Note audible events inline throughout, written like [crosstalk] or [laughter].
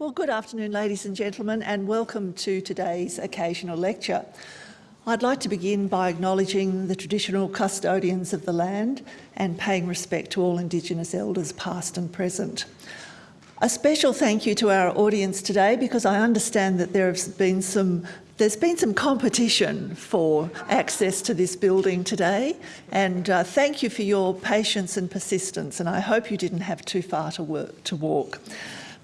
Well, good afternoon, ladies and gentlemen, and welcome to today's occasional lecture. I'd like to begin by acknowledging the traditional custodians of the land and paying respect to all Indigenous elders past and present. A special thank you to our audience today because I understand that there has been some there's been some competition for access to this building today and uh, thank you for your patience and persistence and I hope you didn't have too far to, work, to walk.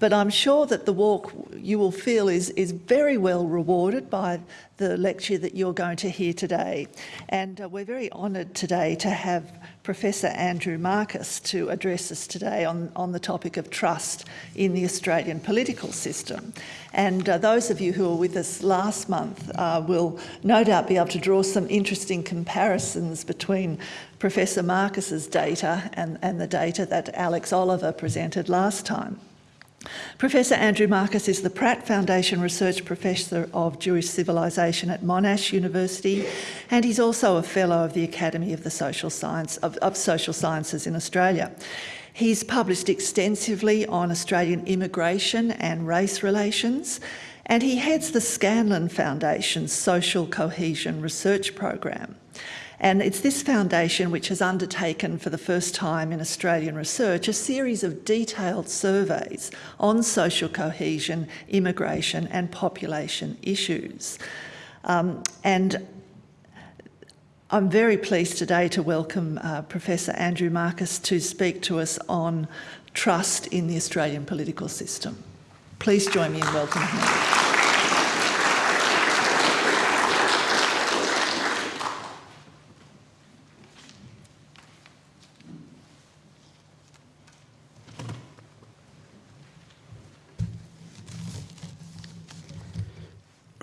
But I'm sure that the walk you will feel is, is very well rewarded by the lecture that you're going to hear today. And uh, we're very honoured today to have Professor Andrew Markus to address us today on, on the topic of trust in the Australian political system. And uh, those of you who were with us last month uh, will no doubt be able to draw some interesting comparisons between Professor Markus's data and, and the data that Alex Oliver presented last time. Professor Andrew Markus is the Pratt Foundation Research Professor of Jewish Civilization at Monash University, and he's also a Fellow of the Academy of the Social Science of, of Social Sciences in Australia. He's published extensively on Australian immigration and race relations, and he heads the Scanlon Foundation's Social Cohesion Research Program. And it's this foundation which has undertaken for the first time in Australian research a series of detailed surveys on social cohesion, immigration and population issues. Um, and I'm very pleased today to welcome uh, Professor Andrew Markus to speak to us on trust in the Australian political system. Please join me in welcoming him.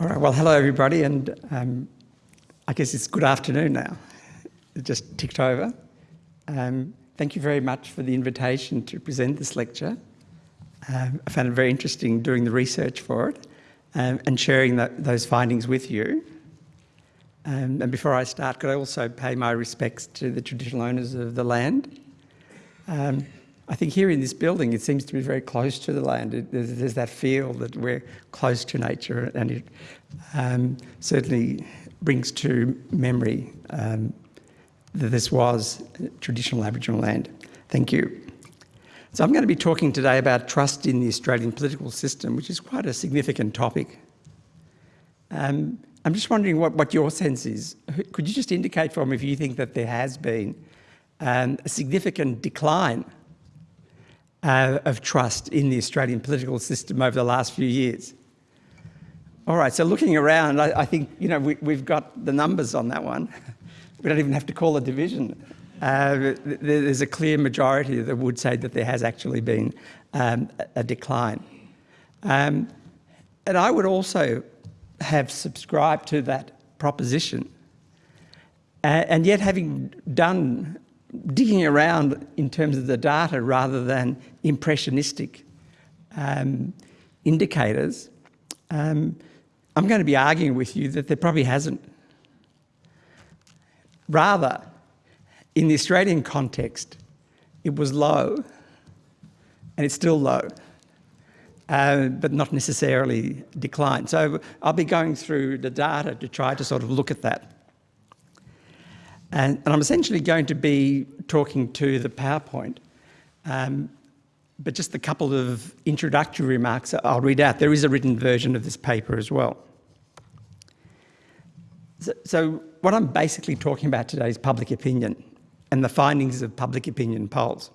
All right, well, hello everybody, and um, I guess it's good afternoon now. It just ticked over. Um, thank you very much for the invitation to present this lecture. Um, I found it very interesting doing the research for it um, and sharing those findings with you. Um, and before I start, could I also pay my respects to the traditional owners of the land? I think here in this building, it seems to be very close to the land. It, there's, there's, that feel that we're close to nature and it um, certainly brings to memory um, that this was traditional Aboriginal land. Thank you. So I'm going to be talking today about trust in the Australian political system, which is quite a significant topic. Um, I'm just wondering what, what your sense is. Could you just indicate for me if you think that there has been um, a significant decline uh, of trust in the Australian political system over the last few years. All right, so looking around, I, I think, you know, we, have got the numbers on that one. [laughs] We don't even have to call a division. Uh, there's a clear majority that would say that there has actually been um, a decline. Um, and I would also have subscribed to that proposition. Uh, and yet having done digging around in terms of the data rather than impressionistic um, indicators, um, I'm going to be arguing with you that there probably hasn't. Rather, in the Australian context, it was low, and it's still low, uh, but not necessarily declined. So I'll be going through the data to try to sort of look at that. And, and I'm essentially going to be talking to the PowerPoint, um, but just a couple of introductory remarks I'll read out. There is a written version of this paper as well. So, so what I'm basically talking about today is public opinion and the findings of public opinion polls.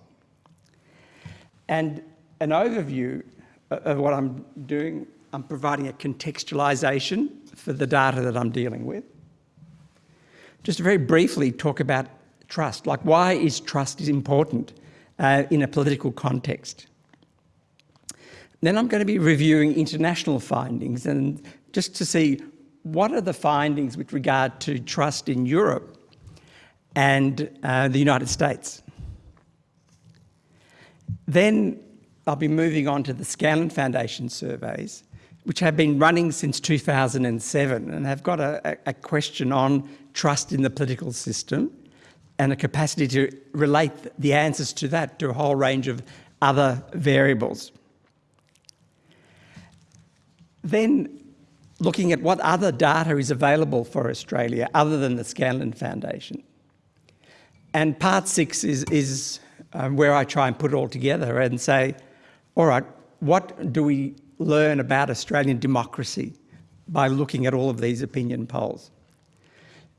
And an overview of what I'm doing, I'm providing a contextualization for the data that I'm dealing with just very briefly talk about trust, like why is trust important uh, in a political context. Then I'm going to be reviewing international findings and just to see what are the findings with regard to trust in Europe and uh, the United States. Then I'll be moving on to the Scanlon Foundation surveys, which have been running since 2007 and have got a, a question on trust in the political system and a capacity to relate the answers to that to a whole range of other variables. then looking at what other data is available for Australia other than the Scanlon Foundation. And part six is, is um, where I try and put it all together and say, all right, what do we learn about Australian democracy by looking at all of these opinion polls?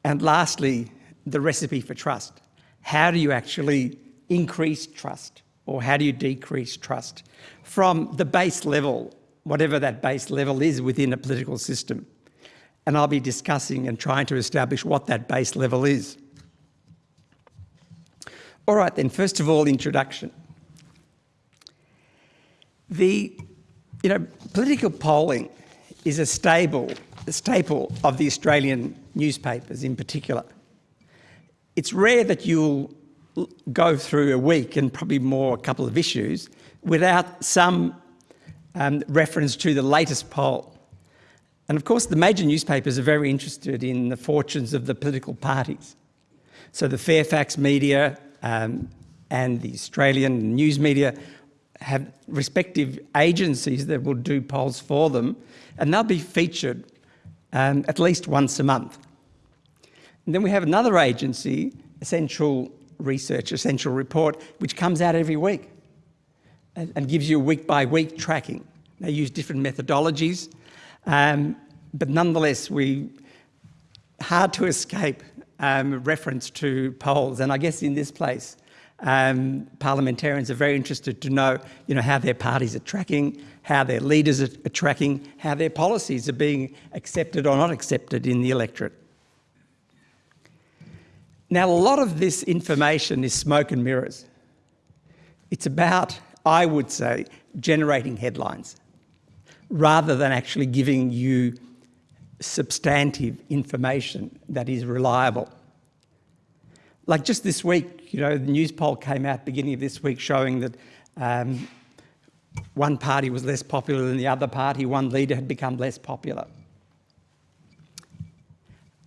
And lastly, the recipe for trust. How do you actually increase trust or how do you decrease trust from the base level, whatever that base level is within a political system? And I'll be discussing and trying to establish what that base level is. All right then, first of all, introduction. The, you know, political polling is a stable, a staple of the Australian newspapers in particular. It's rare that you'll go through a week and probably more a couple of issues without some um, reference to the latest poll. And of course, the major newspapers are very interested in the fortunes of the political parties. So the Fairfax media um, and the Australian news media have respective agencies that will do polls for them, and they'll be featured um, at least once a month. And then we have another agency, Essential Research, Essential Report, which comes out every week and, and gives you a week by week tracking. They use different methodologies, um, but nonetheless, we hard to escape um, reference to polls. And I guess in this place, um, parliamentarians are very interested to know, you know, how their parties are tracking, how their leaders are, are tracking, how their policies are being accepted or not accepted in the electorate. Now, a lot of this information is smoke and mirrors. It's about, I would say, generating headlines rather than actually giving you substantive information that is reliable. Like just this week, you know, the Newspoll came out beginning of this week showing that um, one party was less popular than the other party, one leader had become less popular.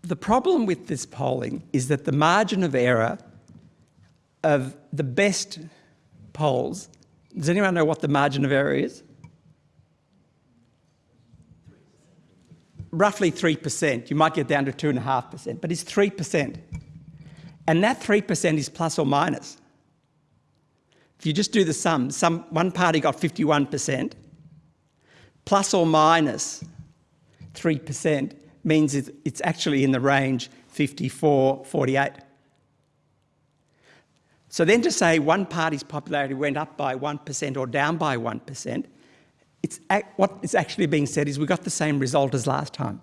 The problem with this polling is that the margin of error of the best polls, does anyone know what the margin of error is? roughly 3%. You might get down to 2.5%, but it's 3%. And that 3% is plus or minus. If you just do the sum, some, one party got 51%, plus or minus 3% means it's actually in the range 54, 48. So then to say one party's popularity went up by 1% or down by 1% it's, what is actually being said is we got the same result as last time.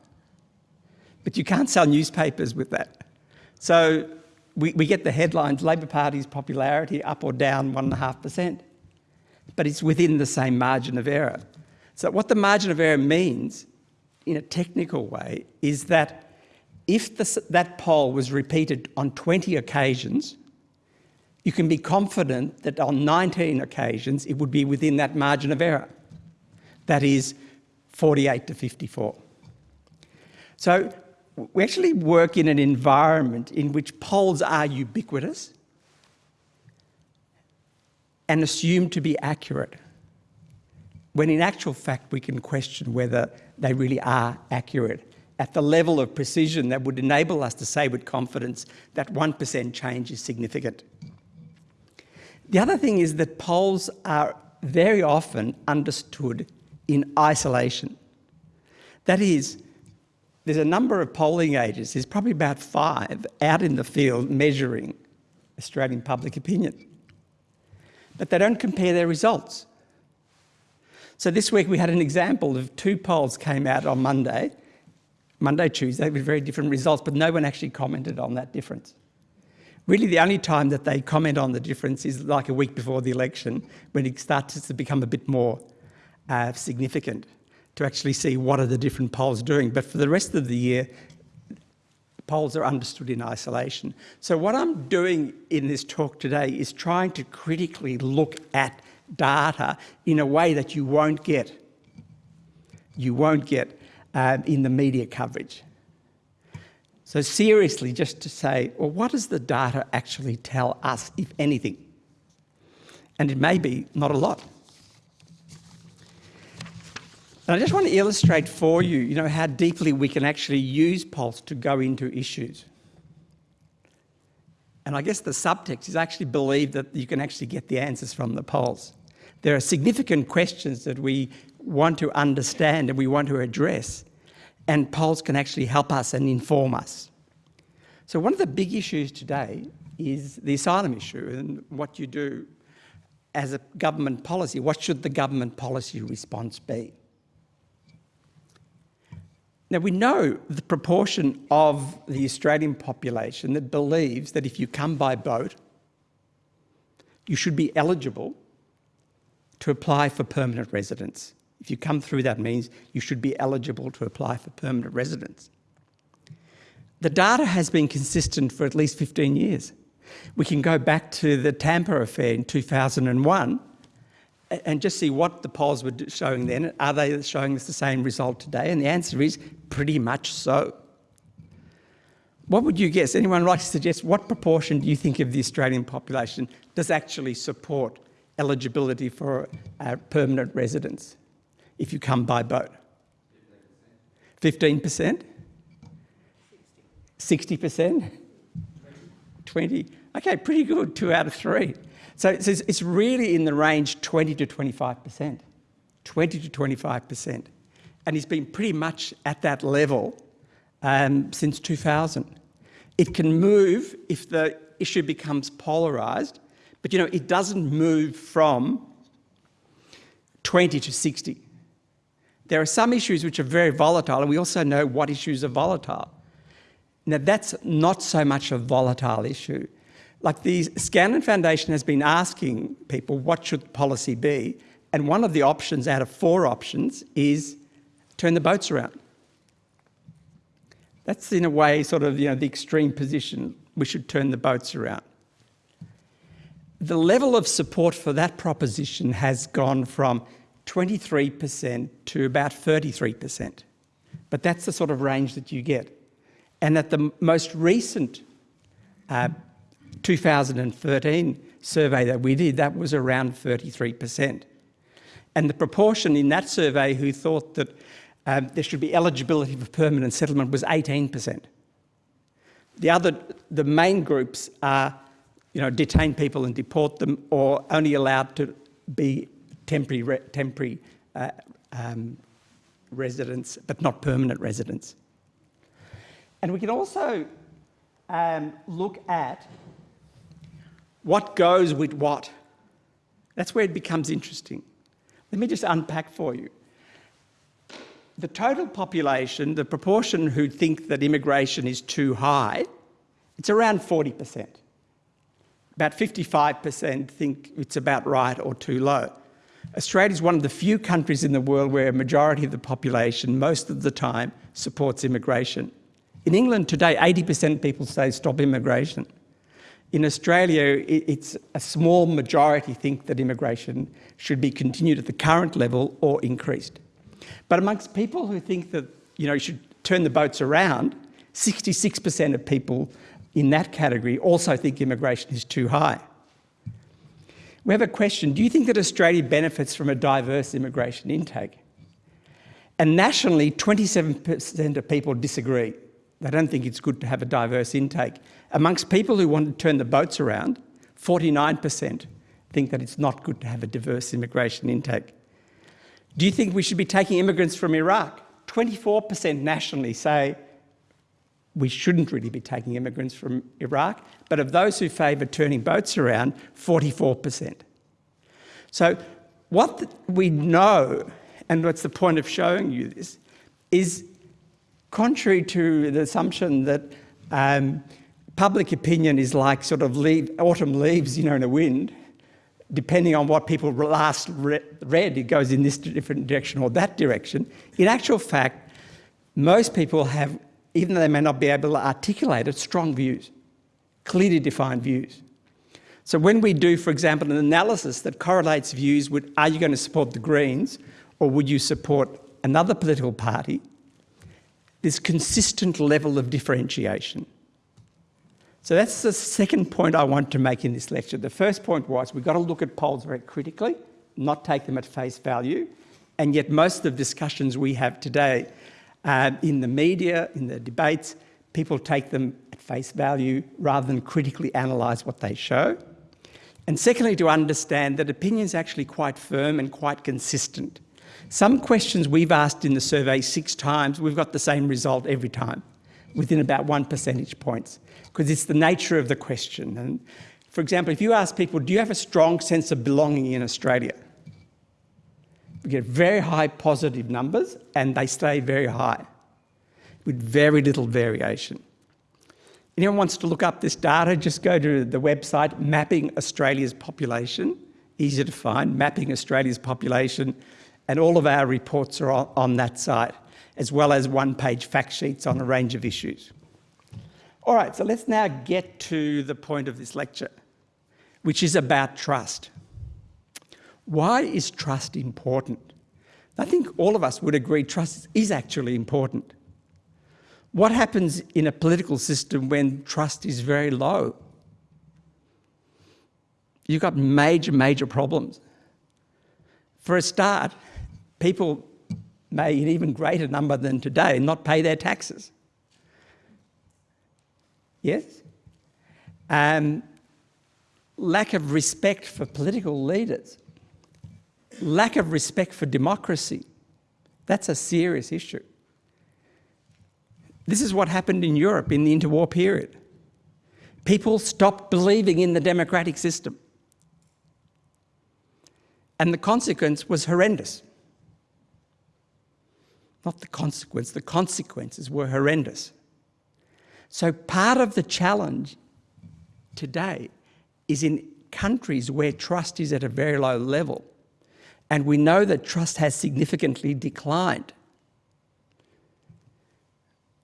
But you can't sell newspapers with that. So we, we get the headlines, Labor Party's popularity up or down 1.5%. But it's within the same margin of error. So what the margin of error means, in a technical way, is that if the, that poll was repeated on 20 occasions, you can be confident that on 19 occasions it would be within that margin of error that is 48 to 54. So we actually work in an environment in which polls are ubiquitous and assumed to be accurate, when in actual fact we can question whether they really are accurate at the level of precision that would enable us to say with confidence that 1% change is significant. The other thing is that polls are very often understood in isolation. That is, there's a number of polling agencies, there's probably about five, out in the field measuring Australian public opinion. But they don't compare their results. So this week we had an example of two polls came out on Monday, Monday, Tuesday, with very different results, but no one actually commented on that difference. Really the only time that they comment on the difference is like a week before the election, when it starts to become a bit more uh, significant to actually see what are the different polls doing. But for the rest of the year, polls are understood in isolation. So what I'm doing in this talk today is trying to critically look at data in a way that you won't get, you won't get um, in the media coverage. So seriously, just to say, well, what does the data actually tell us, if anything? And it may be not a lot. And I just want to illustrate for you, you know, how deeply we can actually use polls to go into issues. And I guess the subtext is actually believe that you can actually get the answers from the polls. There are significant questions that we want to understand and we want to address, and polls can actually help us and inform us. So one of the big issues today is the asylum issue and what you do as a government policy. What should the government policy response be? Now we know the proportion of the Australian population that believes that if you come by boat, you should be eligible to apply for permanent residence. If you come through, that means you should be eligible to apply for permanent residence. The data has been consistent for at least 15 years. We can go back to the Tampa affair in 2001 and just see what the polls were showing then. Are they showing us the same result today? And the answer is pretty much so. What would you guess? Anyone like to suggest what proportion do you think of the Australian population does actually support eligibility for permanent residence if you come by boat? 15%? 60%? 20? Okay, pretty good, two out of three. So it's really in the range 20 to 25%, 20 to 25%. And it's been pretty much at that level um, since 2000. It can move if the issue becomes polarised, but you know, it doesn't move from 20 to 60. There are some issues which are very volatile, and we also know what issues are volatile. Now, that's not so much a volatile issue. Like the Scanlon Foundation has been asking people what should policy be, and one of the options out of four options is turn the boats around. That's in a way sort of you know the extreme position. We should turn the boats around. The level of support for that proposition has gone from 23% to about 33%. But that's the sort of range that you get. And at the most recent uh, 2013 survey that we did, that was around 33%. And the proportion in that survey who thought that um, there should be eligibility for permanent settlement was 18%. The other, the main groups are, you know, detain people and deport them or only allowed to be temporary, temporary uh, um, residents, but not permanent residents. And we can also um, look at what goes with what? That's where it becomes interesting. Let me just unpack for you. The total population, the proportion who think that immigration is too high, it's around 40%. About 55% think it's about right or too low. Australia is one of the few countries in the world where a majority of the population, most of the time, supports immigration. In England today, 80% of people say stop immigration. In Australia, it's a small majority think that immigration should be continued at the current level or increased. But amongst people who think that you know, you should turn the boats around, 66% of people in that category also think immigration is too high. We have a question, do you think that Australia benefits from a diverse immigration intake? And nationally, 27% of people disagree. They don't think it's good to have a diverse intake. Amongst people who want to turn the boats around, 49% think that it's not good to have a diverse immigration intake. Do you think we should be taking immigrants from Iraq? 24% nationally say we shouldn't really be taking immigrants from Iraq, but of those who favour turning boats around, 44%. So what we know, and what's the point of showing you this, is contrary to the assumption that um, public opinion is like sort of leave, autumn leaves, you know, in a wind, depending on what people last re read, it goes in this different direction or that direction. In actual fact, most people have, even though they may not be able to articulate it, strong views, clearly defined views. So when we do, for example, an analysis that correlates views with, are you going to support the Greens or would you support another political party, this consistent level of differentiation. So that's the second point I want to make in this lecture. The first point was we've got to look at polls very critically, not take them at face value, And yet most of the discussions we have today uh, in the media, in the debates, people take them at face value rather than critically analyse what they show. And secondly, to understand that opinions actually quite firm and quite consistent. Some questions we've asked in the survey six times, we've got the same result every time, within about one percentage points, because it's the nature of the question. And for example, if you ask people, do you have a strong sense of belonging in Australia? We get very high positive numbers and they stay very high with very little variation. Anyone wants to look up this data, just go to the website Mapping Australia's Population, easy to find, Mapping Australia's Population, and all of our reports are on, on that site, as well as one-page fact sheets on a range of issues. All right, so let's now get to the point of this lecture, which is about trust. Why is trust important? I think all of us would agree trust is actually important. What happens in a political system when trust is very low? You've got major, major problems. For a start, people may, in even greater number than today, not pay their taxes. Yes? Um, lack of respect for political leaders lack of respect for democracy. That's a serious issue. This is what happened in Europe in the interwar period. People stopped believing in the democratic system. And the consequence was horrendous. Not the consequence, the consequences were horrendous. So part of the challenge today is in countries where trust is at a very low level, and we know that trust has significantly declined.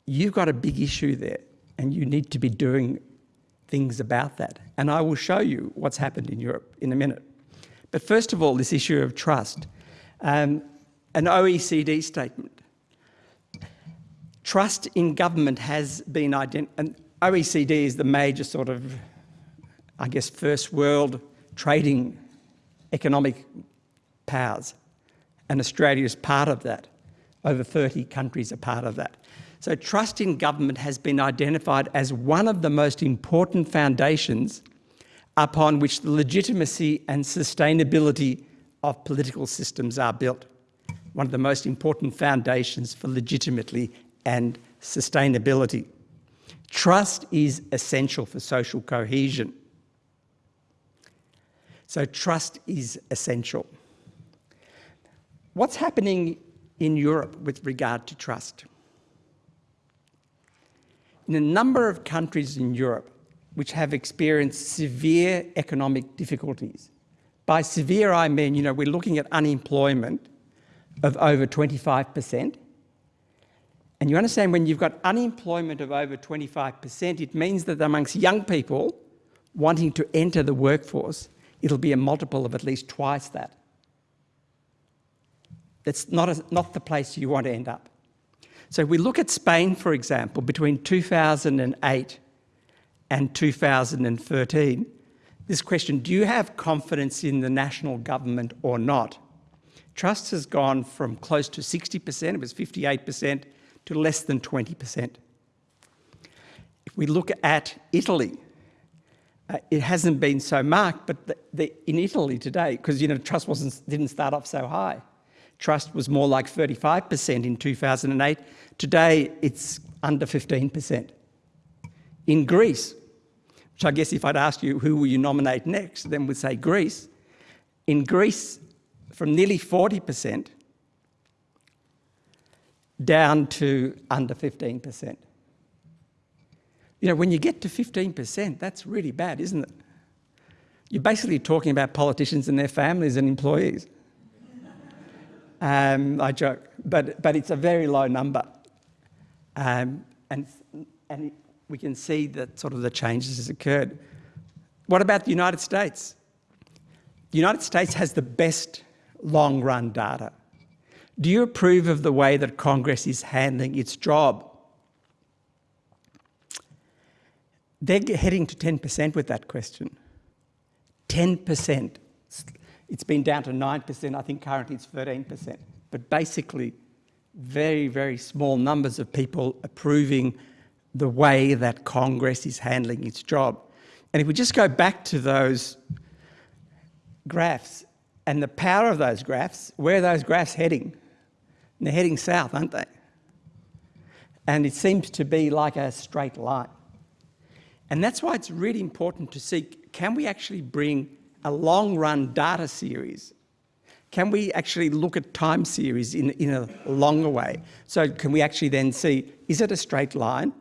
You've got a big issue there and you need to be doing things about that. And I will show you what's happened in Europe in a minute. But first of all, this issue of trust. Um, an OECD statement. Trust in government has been identified, and OECD is the major sort of, I guess, first world trading economic powers. And Australia is part of that. Over 30 countries are part of that. So trust in government has been identified as one of the most important foundations upon which the legitimacy and sustainability of political systems are built. One of the most important foundations for legitimately and sustainability. Trust is essential for social cohesion. So trust is essential. What's happening in Europe with regard to trust? In a number of countries in Europe which have experienced severe economic difficulties, by severe I mean, you know, we're looking at unemployment of over 25%. And you understand when you've got unemployment of over 25%, it means that amongst young people wanting to enter the workforce, it'll be a multiple of at least twice that. That's not, a, not the place you want to end up. So if we look at Spain, for example, between 2008 and 2013, this question, do you have confidence in the national government or not? Trust has gone from close to 60%, it was 58%, to less than 20%. If we look at Italy, uh, it hasn't been so marked, but the, the, in Italy today, because you know trust wasn't, didn't start off so high, Trust was more like 35% in 2008. Today, it's under 15%. In Greece, which I guess if I'd ask you who will you nominate next, then we'd say Greece. In Greece, from nearly 40% down to under 15%. You know, when you get to 15%, that's really bad, isn't it? You're basically talking about politicians and their families and employees. Um, I joke, but, but it's a very low number. Um, and and we can see that sort of the changes has occurred. What about the United States? The United States has the best long run data. Do you approve of the way that Congress is handling its job? They're heading to 10% with that question. 10%. It's been down to 9%, I think currently it's 13%. but basically very, very small numbers of people approving the way that Congress is handling its job. And if we just go back to those graphs and the power of those graphs, where are those graphs heading? And they're heading south, aren't they? And it seems to be like a straight line. And that's why it's really important to see, can we actually bring a long run data series? Can we actually look at time series in, in a longer way? So can we actually then see, is it a straight line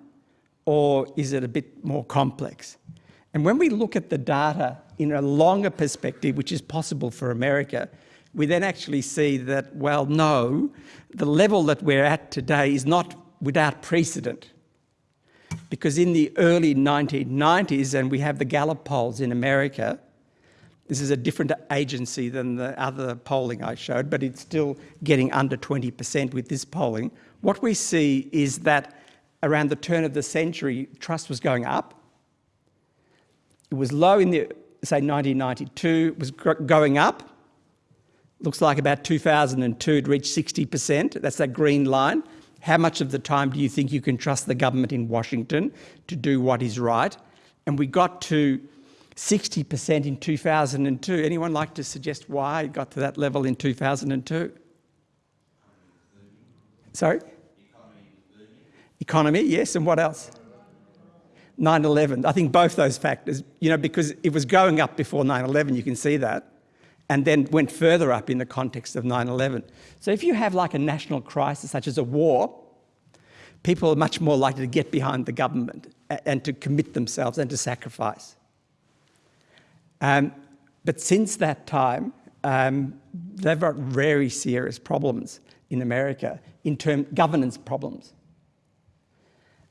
or is it a bit more complex? And when we look at the data in a longer perspective, which is possible for America, we then actually see that, well, no, the level that we're at today is not without precedent. Because in the early 1990s, and we have the Gallup polls in America, this is a different agency than the other polling I showed, but it's still getting under 20% with this polling. What we see is that around the turn of the century, trust was going up. It was low in the, say, 1992, it was going up. Looks like about 2002 it reached 60%, that's that green line. How much of the time do you think you can trust the government in Washington to do what is right? And we got to 60% in 2002. Anyone like to suggest why it got to that level in 2002? Sorry? Economy, yes, and what else? 9-11. I think both those factors, you know, because it was going up before 9-11, you can see that, and then went further up in the context of 9-11. So if you have like a national crisis, such as a war, people are much more likely to get behind the government and to commit themselves and to sacrifice. Um, but since that time, um, they've got very serious problems in America in terms governance problems.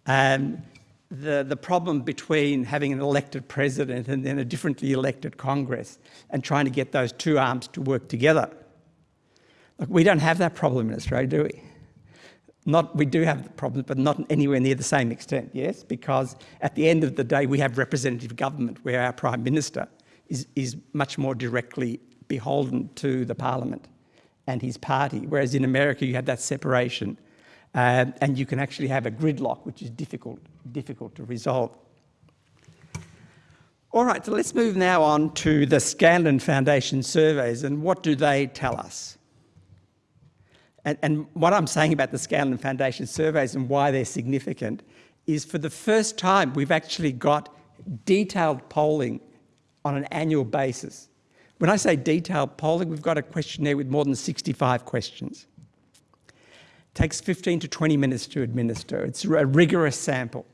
Um, the, the problem between having an elected president and then a differently elected Congress and trying to get those two arms to work together. Look, we don't have that problem in Australia, do we? Not, we do have the problem, but not anywhere near the same extent, yes? Because at the end of the day, we have representative government where our Prime Minister is, is much more directly beholden to the parliament and his party, whereas in America you have that separation uh, and you can actually have a gridlock, which is difficult, difficult to resolve. All right, so let's move now on to the Scanlon Foundation surveys and what do they tell us? And, and what I'm saying about the Scanlon Foundation surveys and why they're significant is for the first time we've actually got detailed polling on an annual basis. When I say detailed polling, we've got a questionnaire with more than 65 questions. It takes 15 to 20 minutes to administer. It's a rigorous sample.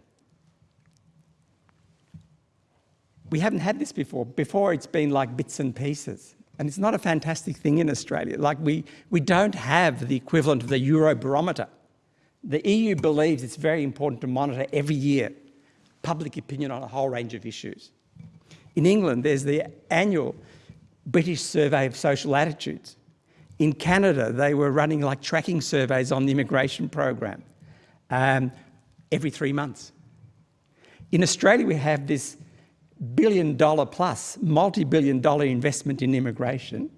We haven't had this before. Before it's been like bits and pieces. And it's not a fantastic thing in Australia. Like we, we don't have the equivalent of the Eurobarometer. The EU believes it's very important to monitor every year public opinion on a whole range of issues. In England, there's the annual British Survey of Social Attitudes. In Canada, they were running like tracking surveys on the immigration program um, every three months. In Australia, we have this billion dollar plus, multi-billion dollar investment in immigration.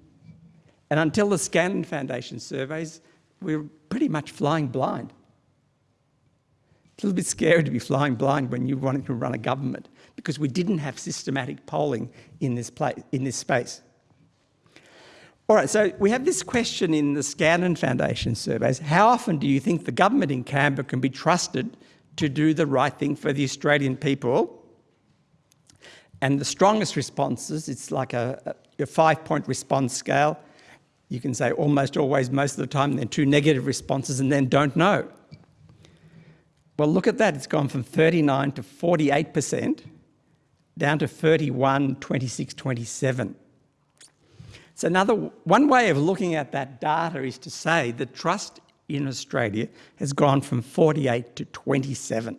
And until the Scanlon Foundation surveys, we we're pretty much flying blind. It's a little bit scary to be flying blind when you're wanting to run a government because we didn't have systematic polling in this, place, in this space. All right, so we have this question in the Scanlon Foundation surveys. How often do you think the government in Canberra can be trusted to do the right thing for the Australian people? And the strongest responses, it's like a, a five-point response scale. You can say almost always, most of the time, then two negative responses and then don't know. Well, look at that. It's gone from 39 to 48% down to 31, 26, 27. So another, one way of looking at that data is to say the trust in Australia has gone from 48 to 27.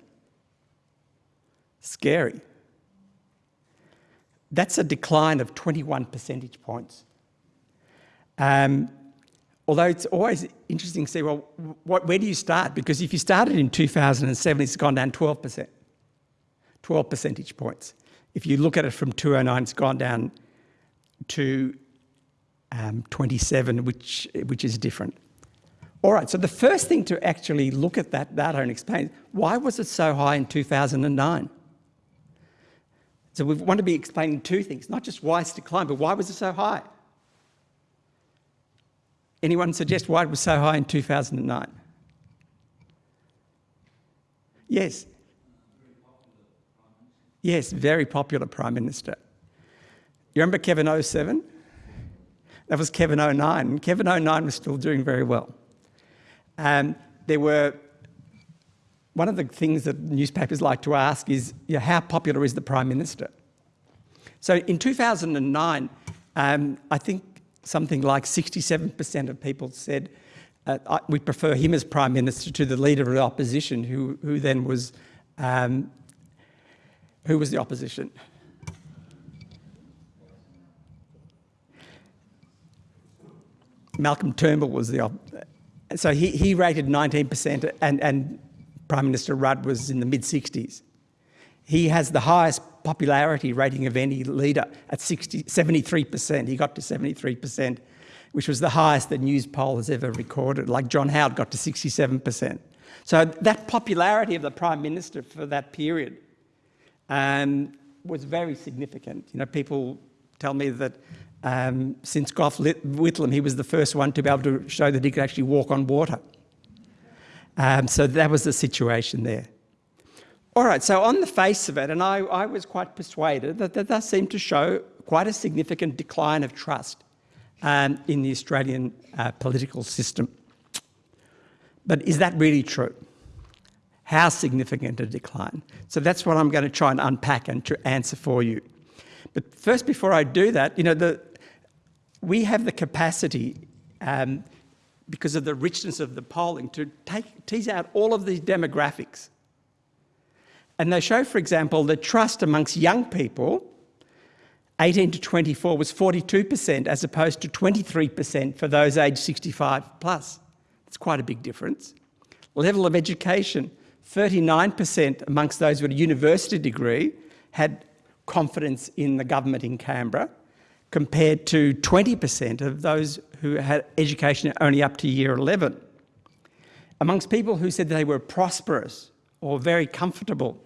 Scary. That's a decline of 21 percentage points. Um, although it's always interesting to see, well, what, where do you start? Because if you started in 2007, it's gone down 12%, 12 percentage points. If you look at it from 209, it's gone down to um, 27, which, which is different. All right, so the first thing to actually look at that data and explain, why was it so high in 2009? So we want to be explaining two things, not just why it's declined, but why was it so high? Anyone suggest why it was so high in 2009? Yes. Yes, very popular Prime Minister. You remember Kevin 07? That was Kevin 09. Kevin 09 was still doing very well. Um, there were, one of the things that newspapers like to ask is, you know, how popular is the Prime Minister? So in 2009, um, I think something like 67% of people said uh, we prefer him as Prime Minister to the Leader of the Opposition, who, who then was, um, who was the opposition? Malcolm Turnbull was the, so he, he rated 19% and, and Prime Minister Rudd was in the mid 60s. He has the highest popularity rating of any leader at 60, 73%. He got to 73%, which was the highest that Newspoll has ever recorded. Like John Howard got to 67%. So that popularity of the Prime Minister for that period um, was very significant. You know, people tell me that um, since Gough Whitlam, he was the first one to be able to show that he could actually walk on water. Um, so that was the situation there. All right, so on the face of it, and I, I was quite persuaded that that does seem to show quite a significant decline of trust um, in the Australian uh, political system. But is that really true? How significant a decline? So that's what I'm going to try and unpack and to answer for you. But first, before I do that, you know, the, we have the capacity, um, because of the richness of the polling, to take, tease out all of these demographics. And they show, for example, that trust amongst young people, 18 to 24, was 42% as opposed to 23% for those aged 65 plus. It's quite a big difference. Level of education, 39% amongst those with a university degree had confidence in the government in Canberra, compared to 20% of those who had education only up to year 11. Amongst people who said they were prosperous or very comfortable,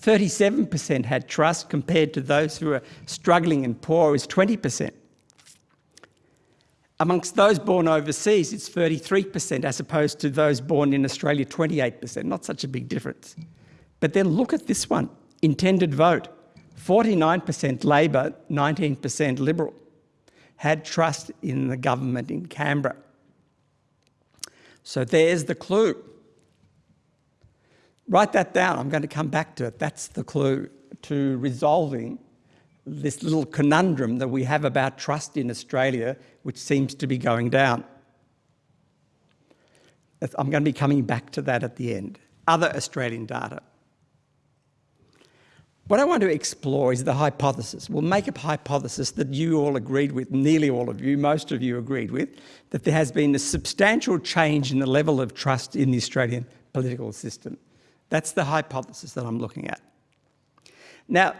37% had trust compared to those who were struggling and poor is 20%. Amongst those born overseas, it's 33% as opposed to those born in Australia, 28%. Not such a big difference. But then look at this one, intended vote. 49% Labor, 19% Liberal, had trust in the government in Canberra. So there's the clue. Write that down, I'm going to come back to it. That's the clue to resolving this little conundrum that we have about trust in Australia, which seems to be going down. I'm going to be coming back to that at the end. Other Australian data. What I want to explore is the hypothesis. We'll make a hypothesis that you all agreed with, nearly all of you, most of you agreed with, that there has been a substantial change in the level of trust in the Australian political system. That's the hypothesis that I'm looking at. Now,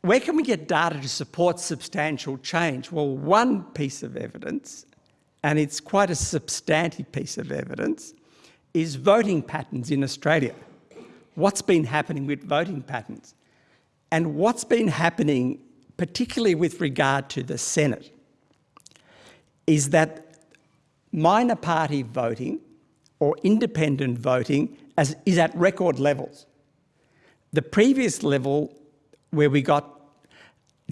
where can we get data to support substantial change? Well, one piece of evidence, and it's quite a substantive piece of evidence, is voting patterns in Australia. What's been happening with voting patterns? And what's been happening, particularly with regard to the Senate, is that minor party voting or independent voting as, is at record levels. The previous level where we got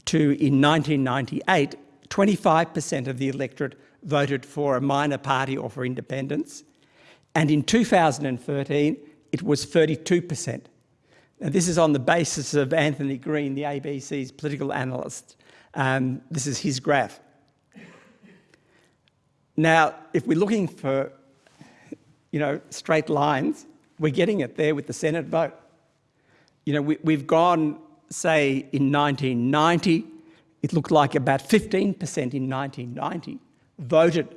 to in 1998, 25% of the electorate voted for a minor party or for independence. And in 2013, it was 32%. And this is on the basis of Anthony Green, the ABC's political analyst. Um, this is his graph. Now, if we're looking for, you know, straight lines, we're getting it there with the Senate vote. You know, we, we've gone, say, in 1990, it looked like about 15% in 1990 voted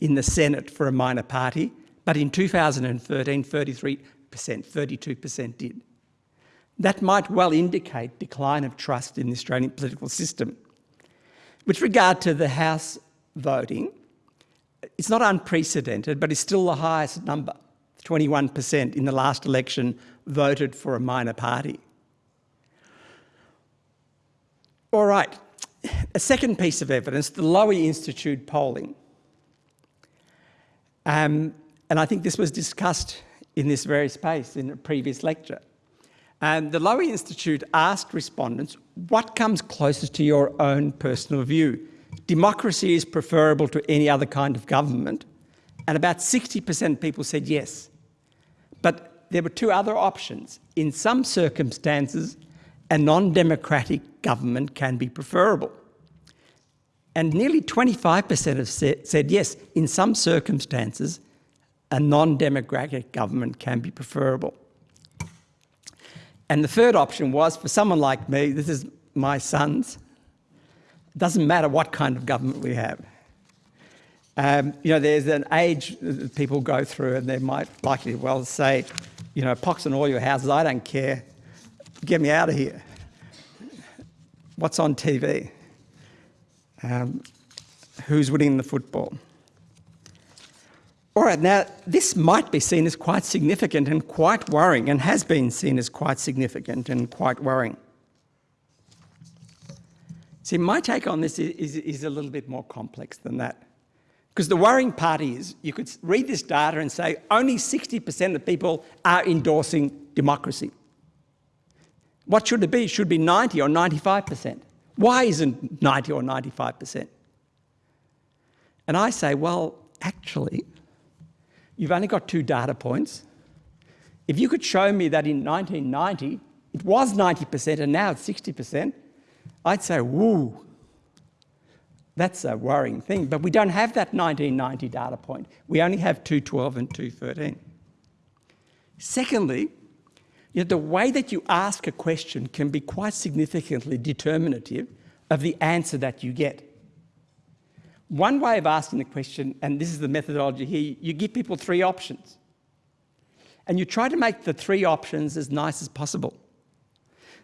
in the Senate for a minor party, but in 2013, 33 32% did. That might well indicate decline of trust in the Australian political system. With regard to the House voting, it's not unprecedented, but it's still the highest number. 21% in the last election voted for a minor party. All right, a second piece of evidence, the Lowy Institute polling. Um, and I think this was discussed in this very space in a previous lecture. And the Lowy Institute asked respondents, what comes closest to your own personal view? Democracy is preferable to any other kind of government. And about 60% people said yes. But there were two other options. In some circumstances, a non-democratic government can be preferable. And nearly 25% have said, said yes, in some circumstances, a non-democratic government can be preferable. And the third option was for someone like me, this is my sons, it doesn't matter what kind of government we have. Um, you know, there's an age that people go through and they might likely well say, you know, pox on all your houses, I don't care, get me out of here. What's on TV? Um, who's winning the football? All right, now this might be seen as quite significant and quite worrying and has been seen as quite significant and quite worrying. See, my take on this is, is, is a little bit more complex than that. Because the worrying part is you could read this data and say only 60% of people are endorsing democracy. What should it be? It should be 90 or 95%. Why isn't 90 or 95%? And I say, well, actually, you've only got two data points. If you could show me that in 1990 it was 90% and now it's 60%, I'd say, woo, that's a worrying thing. But we don't have that 1990 data point. We only have 212 and 213. Secondly, you know, the way that you ask a question can be quite significantly determinative of the answer that you get. One way of asking the question, and this is the methodology here, you give people three options. And you try to make the three options as nice as possible.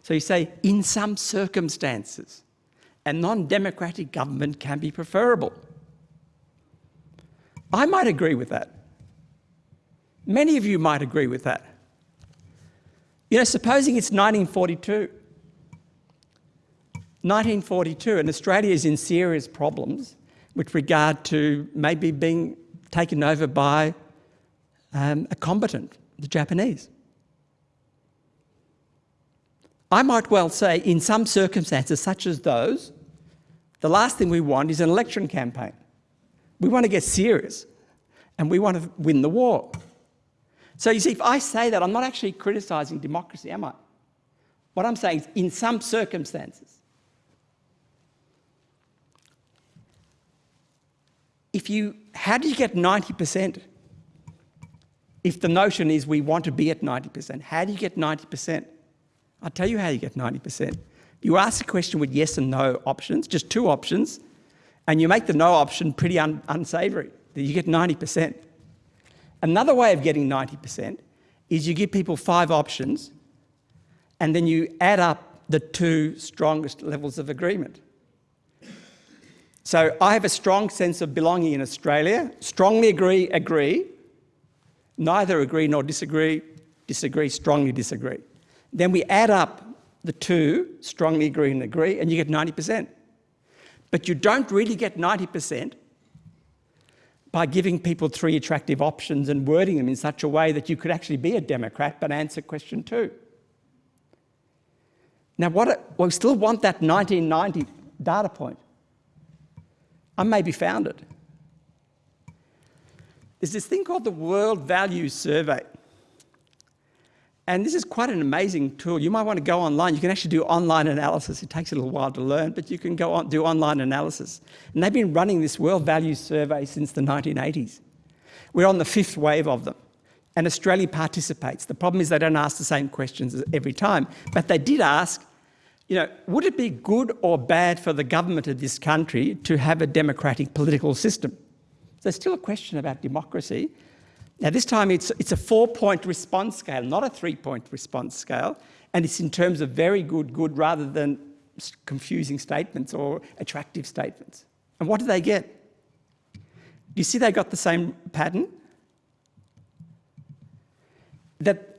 So you say, in some circumstances, a non-democratic government can be preferable. I might agree with that. Many of you might agree with that. You know, supposing it's 1942. 1942 and Australia is in serious problems with regard to maybe being taken over by um, a combatant, the Japanese. I might well say in some circumstances such as those, the last thing we want is an election campaign. We want to get serious and we want to win the war. So you see, if I say that, I'm not actually criticising democracy, am I? What I'm saying is in some circumstances, if you, how do you get 90%? If the notion is we want to be at 90%, how do you get 90%? I'll tell you how you get 90%. You ask a question with yes and no options, just two options, and you make the no option pretty un unsavoury, that you get 90%. Another way of getting 90% is you give people five options, and then you add up the two strongest levels of agreement. So I have a strong sense of belonging in Australia, strongly agree, agree, neither agree nor disagree, disagree, strongly disagree. Then we add up the two, strongly agree and agree, and you get 90%. But you don't really get 90% by giving people three attractive options and wording them in such a way that you could actually be a Democrat but answer question two. Now, what, we still want that 1990 data point. I may be founded. There's this thing called the World Values Survey. And this is quite an amazing tool. You might want to go online. You can actually do online analysis. It takes a little while to learn, but you can go on, do online analysis. And they've been running this World Values Survey since the 1980s. We're on the fifth wave of them. And Australia participates. The problem is they don't ask the same questions every time. But they did ask you know, would it be good or bad for the government of this country to have a democratic political system? There's still a question about democracy. Now, this time it's, it's a four-point response scale, not a three-point response scale, and it's in terms of very good, good, rather than confusing statements or attractive statements. And what do they get? you see they got the same pattern? That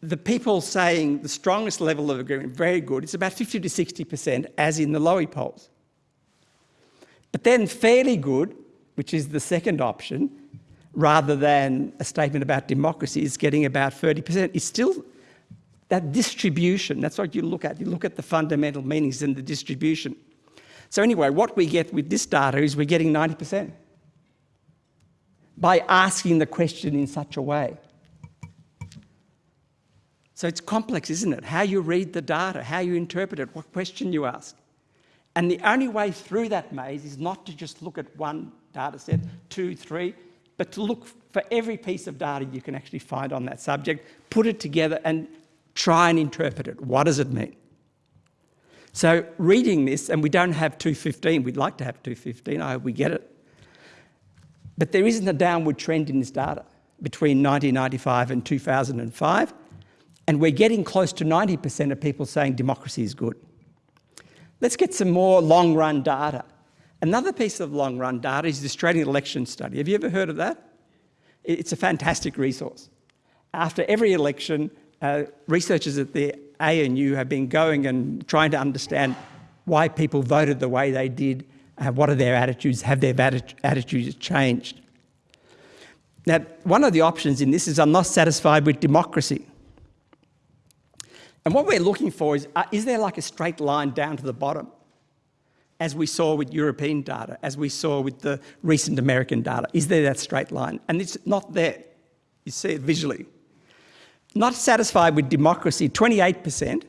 the people saying the strongest level of agreement, very good, it's about 50 to 60%, as in the Lowy polls. But then fairly good, which is the second option, rather than a statement about democracy, is getting about 30%. It's still that distribution, that's what you look at. You look at the fundamental meanings and the distribution. So anyway, what we get with this data is we're getting 90% by asking the question in such a way. So it's complex, isn't it? How you read the data, how you interpret it, what question you ask. And the only way through that maze is not to just look at one data set, two, three, but to look for every piece of data you can actually find on that subject, put it together and try and interpret it. What does it mean? So reading this, and we don't have 215, we'd like to have 215, I hope we get it. But there isn't a downward trend in this data between 1995 and 2005. And we're getting close to 90% of people saying democracy is good. Let's get some more long run data. Another piece of long run data is the Australian election study. Have you ever heard of that? It's a fantastic resource. After every election, uh, researchers at the ANU have been going and trying to understand why people voted the way they did, uh, what are their attitudes, have their attitudes changed? Now, one of the options in this is I'm not satisfied with democracy. And what we're looking for is, uh, is there like a straight line down to the bottom? As we saw with European data, as we saw with the recent American data, is there that straight line? And it's not there. You see it visually. Not satisfied with democracy, 28%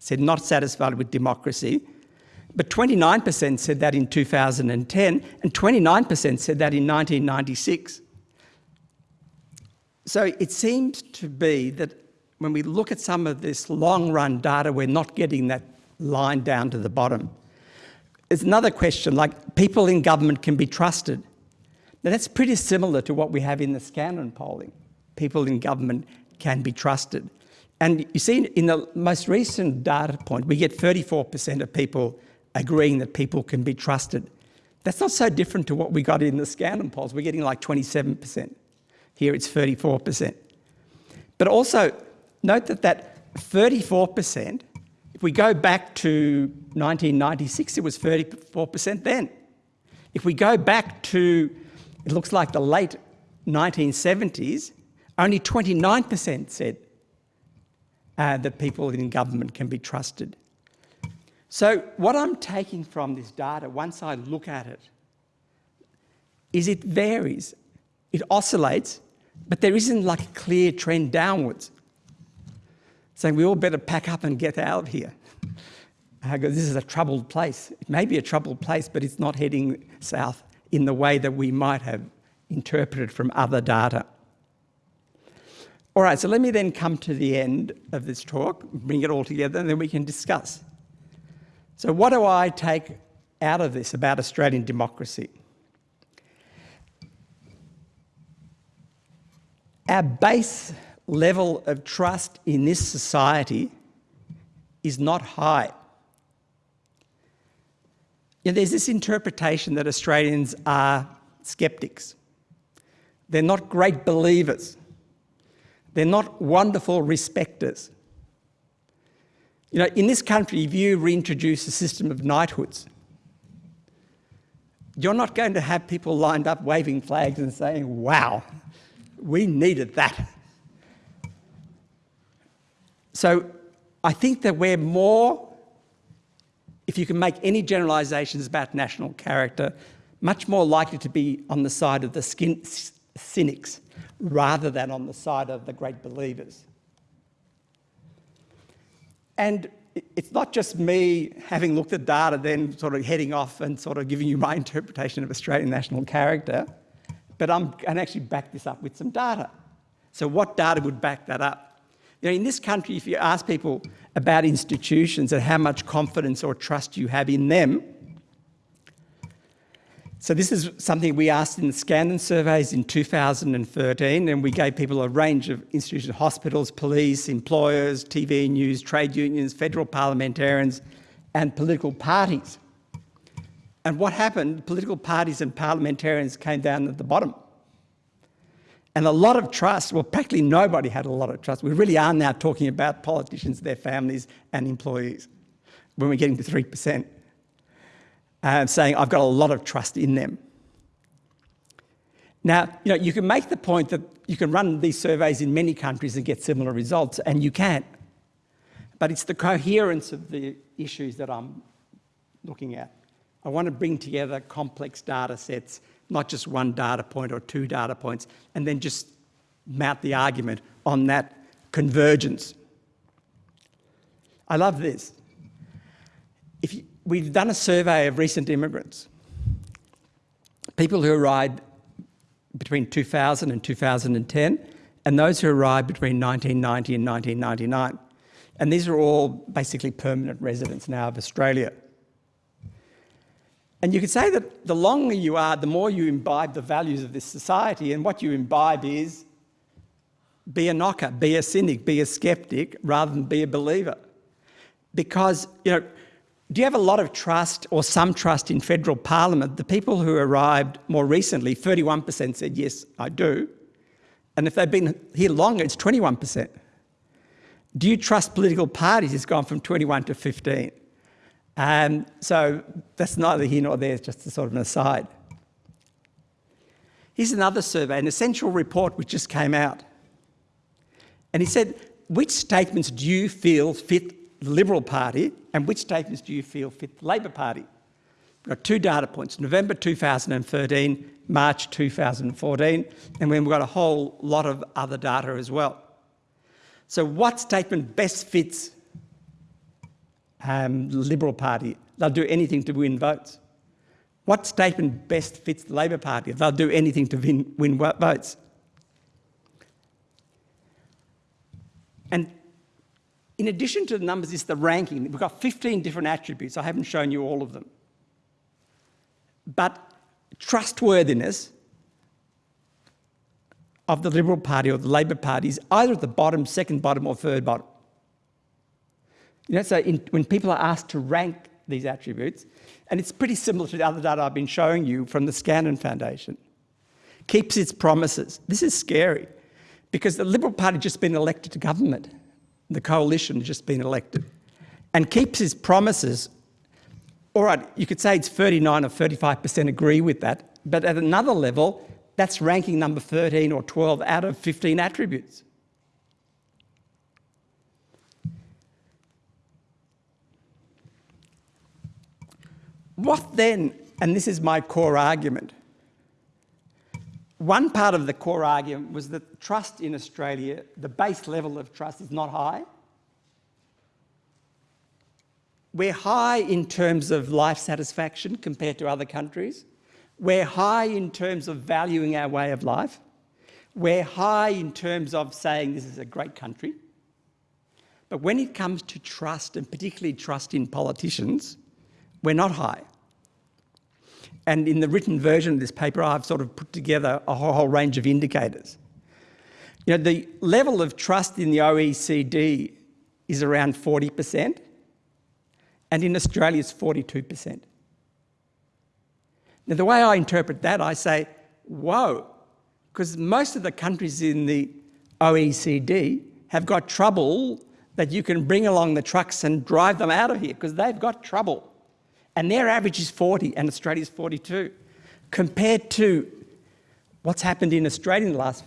said not satisfied with democracy, but 29% said that in 2010, and 29% said that in 1996. So it seems to be that when we look at some of this long run data, we're not getting that line down to the bottom. There's another question, like people in government can be trusted. Now that's pretty similar to what we have in the Scanlon polling. People in government can be trusted. And you see in the most recent data point, we get 34% of people agreeing that people can be trusted. That's not so different to what we got in the Scanlon polls. We're getting like 27%. Here it's 34%. But also, Note that that 34%, if we go back to 1996, it was 34% then. If we go back to, it looks like the late 1970s, only 29% said uh, that people in government can be trusted. So what I'm taking from this data, once I look at it, is it varies, it oscillates, but there isn't like a clear trend downwards saying we all better pack up and get out of here. I go, this is a troubled place. It may be a troubled place, but it's not heading south in the way that we might have interpreted from other data. All right, so let me then come to the end of this talk, bring it all together, and then we can discuss. So what do I take out of this about Australian democracy? Our base level of trust in this society is not high. You know, there's this interpretation that Australians are skeptics. They're not great believers. They're not wonderful respecters. You know, in this country, if you reintroduce a system of knighthoods, you're not going to have people lined up waving flags and saying, wow, we needed that. So I think that we're more, if you can make any generalisations about national character, much more likely to be on the side of the skin, cynics rather than on the side of the great believers. And it's not just me having looked at data then sort of heading off and sort of giving you my [laughs] interpretation of Australian national character, but I'm to actually back this up with some data. So what data would back that up? You know, in this country, if you ask people about institutions and how much confidence or trust you have in them, so this is something we asked in the Scanlon surveys in 2013, and we gave people a range of institutions, hospitals, police, employers, TV news, trade unions, federal parliamentarians, and political parties. And what happened, political parties and parliamentarians came down at the bottom. And a lot of trust, well, practically nobody had a lot of trust. We really are now talking about politicians, their families, and employees when we're getting to 3%, and uh, saying, I've got a lot of trust in them. Now, you know, you can make the point that you can run these surveys in many countries and get similar results, and you can. But it's the coherence of the issues that I'm looking at. I want to bring together complex data sets, not just one data point or two data points, and then just mount the argument on that convergence. I love this. If you, we've done a survey of recent immigrants, people who arrived between 2000 and 2010, and those who arrived between 1990 and 1999. And these are all basically permanent residents now of Australia. And you could say that the longer you are, the more you imbibe the values of this society, and what you imbibe is be a knocker, be a cynic, be a skeptic, rather than be a believer. Because, you know, do you have a lot of trust or some trust in federal parliament? The people who arrived more recently, 31% said, yes, I do. And if they've been here longer, it's 21%. Do you trust political parties? It's gone from 21 to 15. Um, so that's neither here nor there, it's just a sort of an aside. Here's another survey, an essential report which just came out. And he said, which statements do you feel fit the Liberal Party and which statements do you feel fit the Labor Party? We've got two data points, November 2013, March 2014, and then we've got a whole lot of other data as well. So what statement best fits um, Liberal Party? They'll do anything to win votes. What statement best fits the Labor Party? They'll do anything to win, win votes. And in addition to the numbers it's the ranking. We've got 15 different attributes. I haven't shown you all of them. But trustworthiness of the Liberal Party or the Labor Party is either at the bottom, second bottom or third bottom. You know, so in, when people are asked to rank these attributes, and it's pretty similar to the other data I've been showing you from the Scanlon Foundation, keeps its promises. This is scary because the Liberal Party just been elected to government the coalition just been elected, and keeps its promises, all right, you could say it's 39 or 35% agree with that, but at another level, that's ranking number 13 or 12 out of 15 attributes. What then, and this is my core argument, one part of the core argument was that trust in Australia, the base level of trust is not high. We're high in terms of life satisfaction compared to other countries. We're high in terms of valuing our way of life. We're high in terms of saying this is a great country. But when it comes to trust, and particularly trust in politicians, we're not high. And in the written version of this paper, I've sort of put together a whole, range of indicators. You know, the level of trust in the OECD is around 40%, and in Australia it's 42%. Now, the way I interpret that, I say, whoa, because most of the countries in the OECD have got trouble that you can bring along the trucks and drive them out of here because they've got trouble and their average is 40 and Australia's 42. Compared to what's happened in Australia in the last